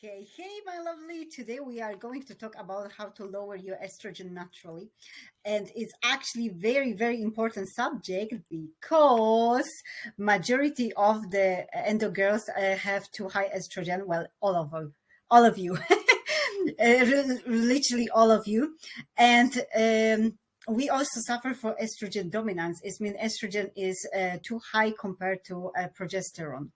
Hey, hey, my lovely. Today we are going to talk about how to lower your estrogen naturally. And it's actually very, very important subject because majority of the endo girls uh, have too high estrogen. Well, all of them, all of you, uh, literally all of you. And um, we also suffer for estrogen dominance. It means estrogen is uh, too high compared to uh, progesterone.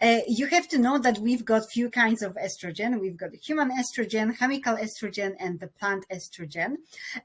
Uh, you have to know that we've got few kinds of estrogen. We've got human estrogen, chemical estrogen, and the plant estrogen.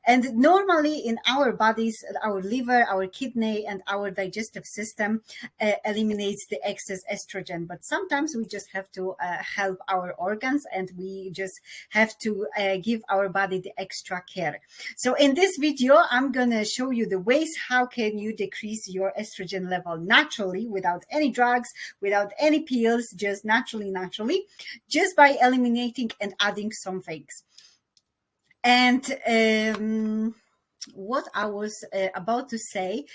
And normally in our bodies, our liver, our kidney, and our digestive system uh, eliminates the excess estrogen. But sometimes we just have to uh, help our organs and we just have to uh, give our body the extra care. So in this video, I'm going to show you the ways how can you decrease your estrogen level naturally without any drugs, without any pills, just naturally, naturally, just by eliminating and adding some things. And um, what I was uh, about to say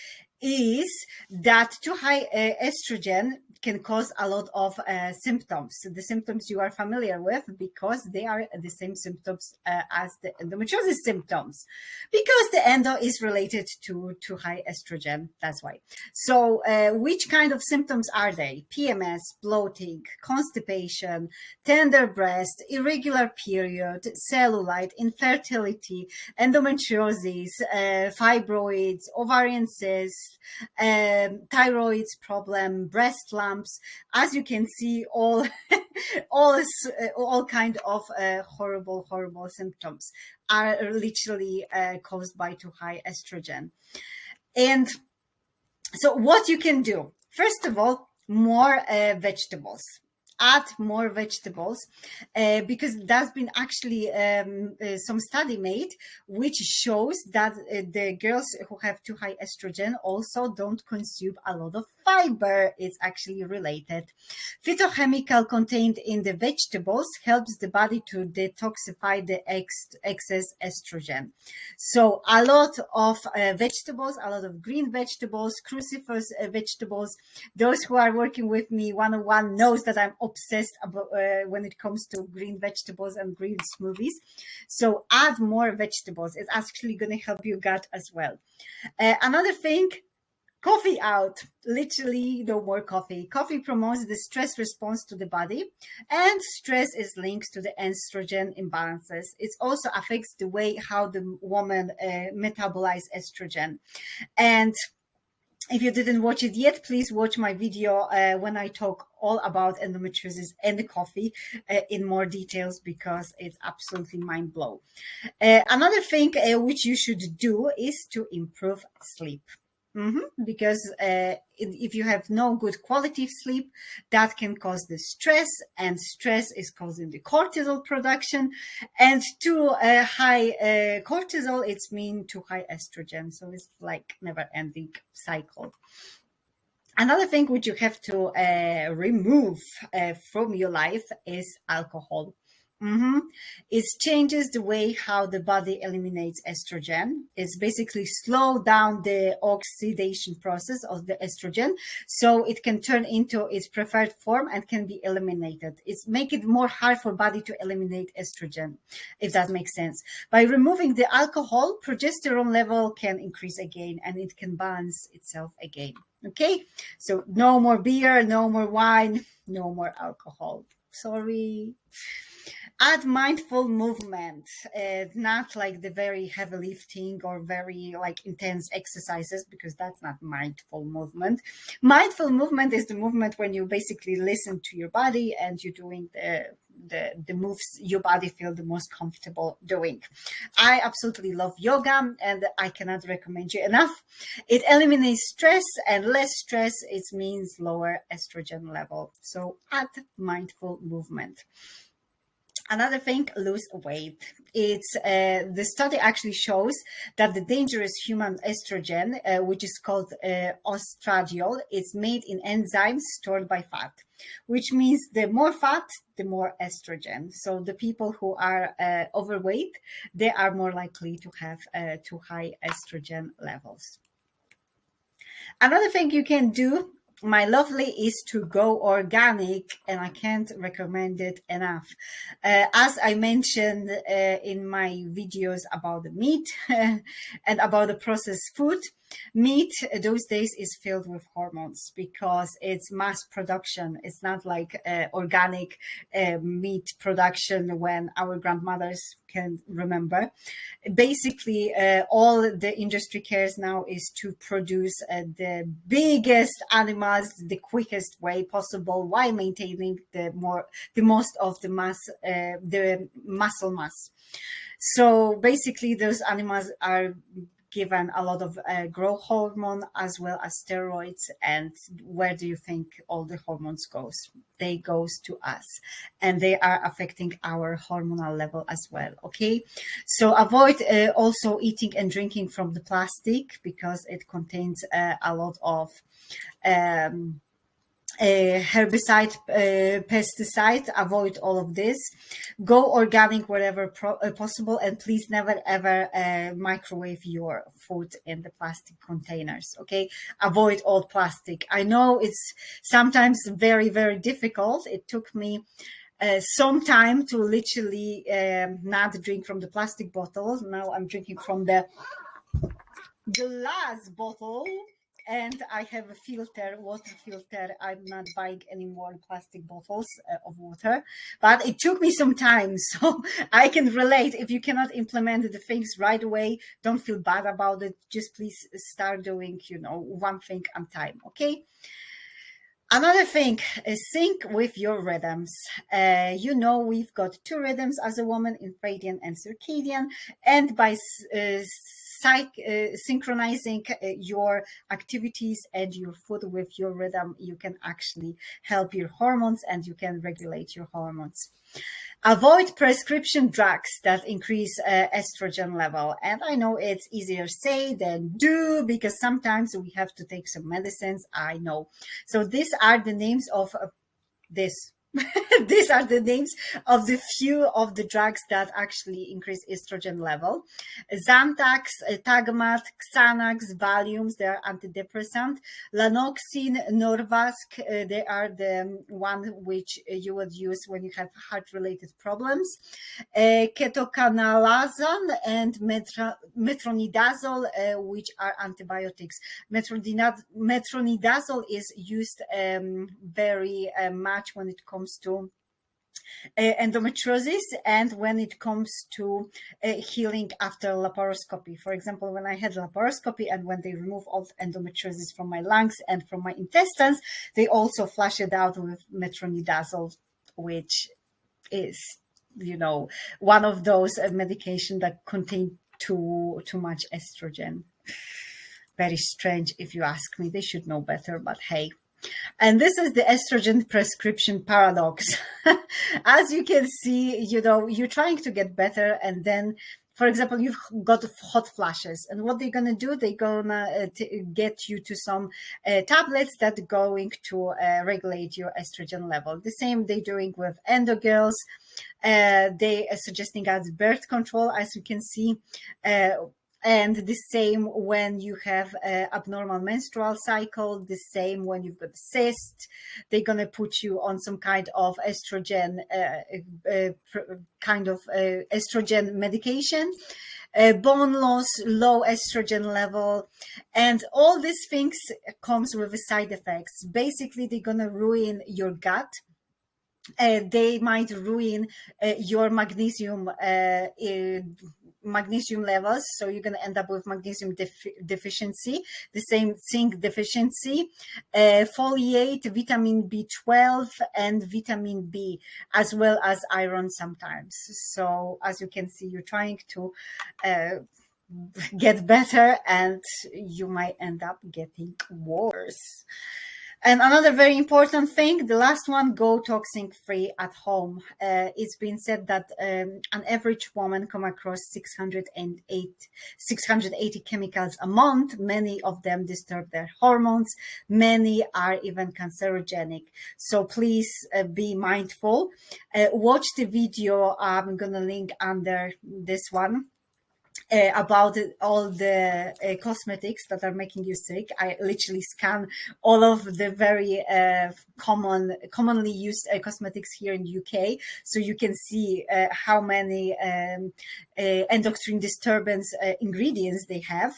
is that too high uh, estrogen can cause a lot of uh, symptoms. The symptoms you are familiar with because they are the same symptoms uh, as the endometriosis symptoms because the endo is related to, to high estrogen. That's why. So uh, which kind of symptoms are they? PMS, bloating, constipation, tender breast, irregular period, cellulite, infertility, endometriosis, uh, fibroids, ovarian cysts, um, problem, breast lump, As you can see, all all uh, all kind of uh, horrible, horrible symptoms are literally uh, caused by too high estrogen. And so what you can do, first of all, more uh, vegetables add more vegetables uh, because there's been actually um, uh, some study made which shows that uh, the girls who have too high estrogen also don't consume a lot of fiber It's actually related. Phytochemical contained in the vegetables helps the body to detoxify the ex excess estrogen. So a lot of uh, vegetables, a lot of green vegetables, cruciferous uh, vegetables. Those who are working with me one-on-one knows that I'm obsessed about uh, when it comes to green vegetables and green smoothies. So add more vegetables. It's actually going to help your gut as well. Uh, another thing, coffee out literally no more coffee coffee promotes the stress response to the body and stress is linked to the estrogen imbalances it also affects the way how the woman uh, metabolize estrogen and if you didn't watch it yet, please watch my video uh, when I talk all about endometriosis and the coffee uh, in more details because it's absolutely mind blow. Uh, another thing uh, which you should do is to improve sleep. Mm -hmm. Because uh, if you have no good quality of sleep, that can cause the stress, and stress is causing the cortisol production. And too uh, high uh, cortisol, it's mean too high estrogen. So it's like never-ending cycle. Another thing which you have to uh, remove uh, from your life is alcohol. Mm -hmm. It changes the way how the body eliminates estrogen. It's basically slow down the oxidation process of the estrogen, so it can turn into its preferred form and can be eliminated. It's make it more hard for body to eliminate estrogen, if that makes sense. By removing the alcohol, progesterone level can increase again, and it can balance itself again. Okay, so no more beer, no more wine, no more alcohol. Sorry add mindful movement uh, not like the very heavy lifting or very like intense exercises because that's not mindful movement mindful movement is the movement when you basically listen to your body and you're doing the the, the moves your body feel the most comfortable doing. I absolutely love yoga and I cannot recommend you enough. It eliminates stress and less stress, it means lower estrogen level. So add mindful movement. Another thing, lose weight. It's uh, the study actually shows that the dangerous human estrogen, uh, which is called uh, estradiol, is made in enzymes stored by fat, which means the more fat, the more estrogen. So the people who are uh, overweight, they are more likely to have uh, too high estrogen levels. Another thing you can do my lovely is to go organic and I can't recommend it enough. Uh, as I mentioned uh, in my videos about the meat and about the processed food, meat those days is filled with hormones because it's mass production. It's not like uh, organic uh, meat production when our grandmothers can remember. Basically, uh, all the industry cares now is to produce uh, the biggest animals the quickest way possible while maintaining the more the most of the mass uh, the muscle mass. So basically, those animals are given a lot of uh, growth hormone as well as steroids and where do you think all the hormones goes? They goes to us and they are affecting our hormonal level as well okay? So avoid uh, also eating and drinking from the plastic because it contains uh, a lot of um, uh, herbicide, uh, pesticide, avoid all of this. Go organic wherever uh, possible, and please never ever uh, microwave your food in the plastic containers. Okay, avoid all plastic. I know it's sometimes very very difficult. It took me. Uh, some time to literally um, not drink from the plastic bottle. Now I'm drinking from the glass bottle and I have a filter, water filter. I'm not buying any more plastic bottles uh, of water, but it took me some time. So I can relate. If you cannot implement the things right away, don't feel bad about it. Just please start doing, you know, one thing at a time. Okay. Another thing sync with your rhythms. Uh, you know, we've got two rhythms as a woman, infradian and circadian, and by uh, synchronizing uh, your activities and your food with your rhythm, you can actually help your hormones and you can regulate your hormones. Avoid prescription drugs that increase uh, estrogen level. And I know it's easier say than do because sometimes we have to take some medicines. I know. So these are the names of uh, this these are the names of the few of the drugs that actually increase estrogen level. Zantac, Tagamet, Xanax, Valiums, they are antidepressant. Lanoxin, Norvasc, uh, they are the one which you would use when you have heart-related problems. Uh, and metronidazole, uh, which are antibiotics. Metronidazole is used um, very uh, much when it comes comes to uh, endometriosis and when it comes to uh, healing after laparoscopy. For example, when I had laparoscopy and when they remove all the endometriosis from my lungs and from my intestines, they also flush it out with metronidazole, which is, you know, one of those uh, medication that contain too too much estrogen. Very strange, if you ask me. They should know better, but hey, and this is the estrogen prescription paradox. As you can see, you know, you're trying to get better and then for example, you've got hot flashes, and what they're gonna do, they're gonna uh, get you to some uh, tablets that are going to uh, regulate your estrogen level. The same they're doing with endo girls. Uh, they are suggesting as birth control, as you can see uh, and the same when you have abnormal menstrual cycle the same when you've got a cyst they're going to put you on some kind of estrogen uh, uh, kind of uh, estrogen medication. Uh, bone loss low estrogen level. And all these things comes with side effects. Basically they're going to ruin your gut. Uh, they might ruin uh, your magnesium uh, magnesium levels. So you're going to end up with magnesium def deficiency, the same zinc deficiency, uh, folate, vitamin B12, and vitamin B, as well as iron sometimes. So as you can see, you're trying to uh, get better and you might end up getting worse. And another very important thing, the last one, go toxin free at home. Uh, it's been said that um, an average woman come across 608, 680 chemicals a month. Many of them disturb their hormones. Many are even cancerogenic. So please uh, be mindful. Uh, watch the video I'm going to link under this one uh, about all the uh, cosmetics that are making you sick. I literally scan all of the very uh, common, commonly used uh, cosmetics here in UK, so you can see uh, how many um, Uh, endocrine disturbance uh, ingredients they have.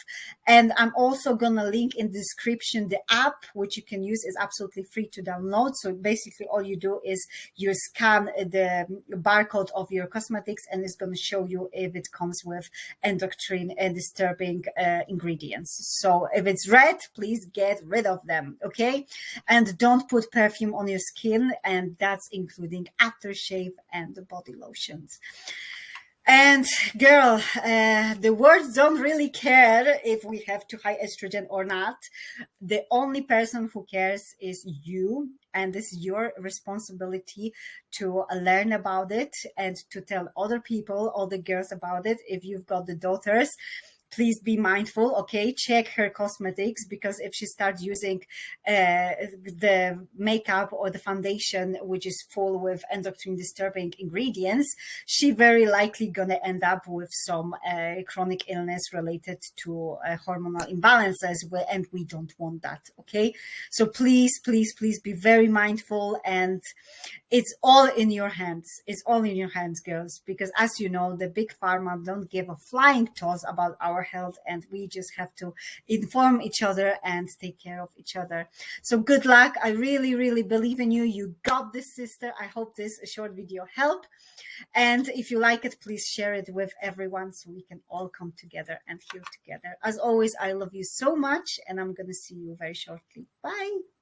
And I'm also gonna link in the description the app which you can use is absolutely free to download. So basically, all you do is you scan the barcode of your cosmetics, and it's gonna show you if it comes with endocrine and disturbing uh, ingredients. So if it's red, please get rid of them, okay? And don't put perfume on your skin, and that's including aftershave and body lotions. And girl, uh, the words don't really care if we have too high estrogen or not. The only person who cares is you. And this is your responsibility to learn about it and to tell other people, all the girls about it. If you've got the daughters, please be mindful okay? Check her cosmetics because if she starts using uh, the makeup or the foundation which is full with endocrine disturbing ingredients she very likely gonna end up with some uh, chronic illness related to uh, hormonal imbalances and we don't want that okay? So please please please be very mindful and it's all in your hands. It's all in your hands girls because as you know the big pharma don't give a flying toss about our our health and we just have to inform each other and take care of each other. So good luck. I really, really believe in you. You got this, sister. I hope this short video helped. And if you like it, please share it with everyone so we can all come together and heal together. As always, I love you so much and I'm going to see you very shortly. Bye.